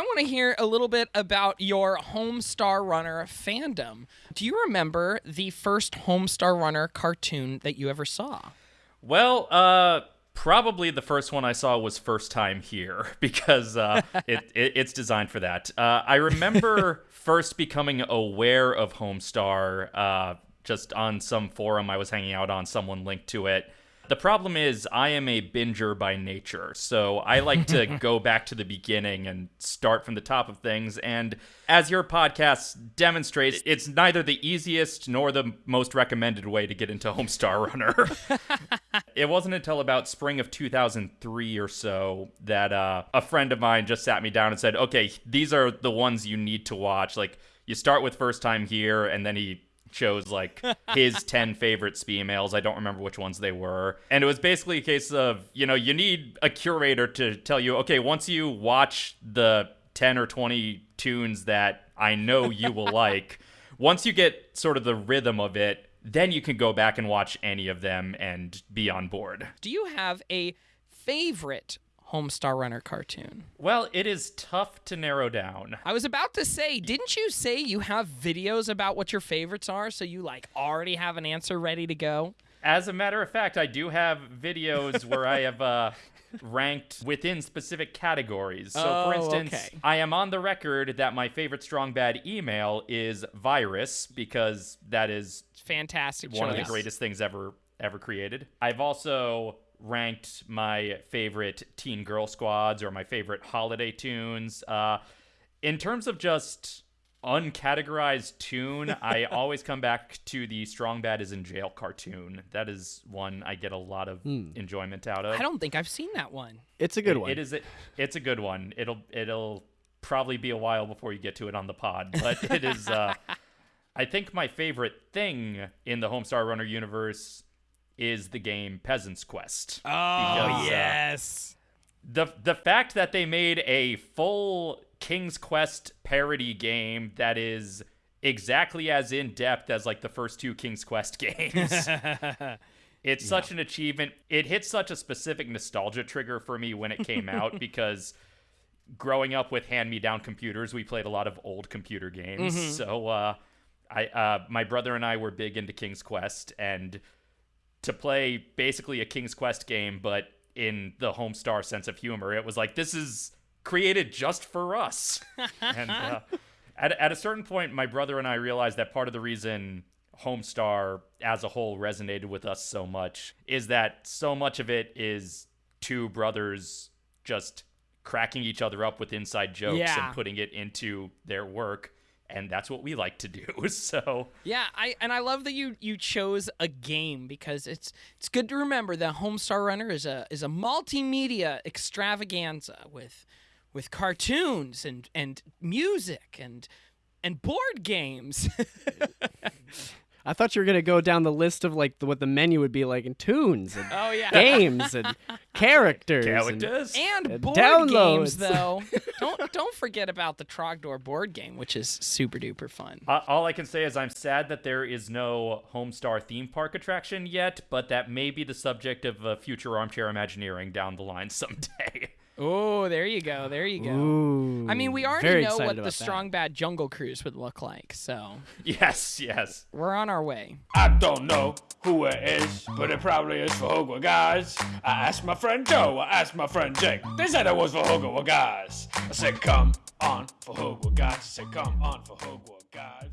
want to hear a little bit about your Homestar Runner fandom. Do you remember the first Homestar Runner cartoon that you ever saw? Well, uh, probably the first one I saw was First Time Here because uh, it, it, it's designed for that. Uh, I remember first becoming aware of Homestar uh, just on some forum I was hanging out on. Someone linked to it. The problem is, I am a binger by nature, so I like to go back to the beginning and start from the top of things. And as your podcast demonstrates, it's neither the easiest nor the most recommended way to get into Homestar Runner. it wasn't until about spring of 2003 or so that uh, a friend of mine just sat me down and said, okay, these are the ones you need to watch. Like, you start with First Time Here, and then he chose like his 10 favorite sbemails. I don't remember which ones they were. And it was basically a case of, you know, you need a curator to tell you, okay, once you watch the 10 or 20 tunes that I know you will like, once you get sort of the rhythm of it, then you can go back and watch any of them and be on board. Do you have a favorite Homestar Runner cartoon? Well, it is tough to narrow down. I was about to say, didn't you say you have videos about what your favorites are, so you like already have an answer ready to go? As a matter of fact, I do have videos where I have uh, ranked within specific categories. So, Oh, for instance, okay. I am on the record that my favorite strong bad email is virus because that is Fantastic one of the greatest things ever ever created. I've also ranked my favorite teen girl squads or my favorite holiday tunes. Uh, in terms of just uncategorized tune, I always come back to the Strong Bad is in Jail cartoon. That is one I get a lot of enjoyment out of. I don't think I've seen that one. It's a good It- one. It is. A, it's a good one. It'll. It'll probably be a while before you get to it on the pod, but it is. Uh, I think my favorite thing in the Homestar Runner universe is the game Peasant's Quest. Oh, Because, uh, yes. the the fact that they made a full King's Quest parody game that is exactly as in depth as like the first two King's Quest games. it's such an achievement. It hit such a specific nostalgia trigger for me when it came out because growing up with hand-me-down computers, we played a lot of old computer games. So uh I uh my brother and I were big into King's Quest and to play basically a King's Quest game, but in the Homestar sense of humor. It was like this is created just for us. and uh, at at a certain point, my brother and I realized that part of the reason Homestar as a whole resonated with us so much is that so much of it is two brothers just cracking each other up with inside jokes Yeah. and putting it into their work. And that's what we like to do. So Yeah, I and I love that you you chose a game because it's it's good to remember that Homestar Runner is a is a multimedia extravaganza with with cartoons and and music and and board games. I thought you were gonna go down the list of like the, what the menu would be like in tunes and oh yeah. games and characters. and- characters. And Uh, board downloads. games though. don't don't forget about the Trogdor board game, which is super duper fun. Uh, all I can say is I'm sad that there is no Homestar theme park attraction yet, but that may be the subject of a future armchair Imagineering down the line someday. Oh, there you go. There you go. Ooh, I mean, we already know what the about that. Strong Bad Jungle Cruise would look like, so yes, yes. we're on our way. I don't know who it is, but it probably is fhqwhgads. I asked my friend Joe, I asked my friend Jake. They said it was fhqwhgads. I said, come on fhqwhgads. I said, come on fhqwhgads.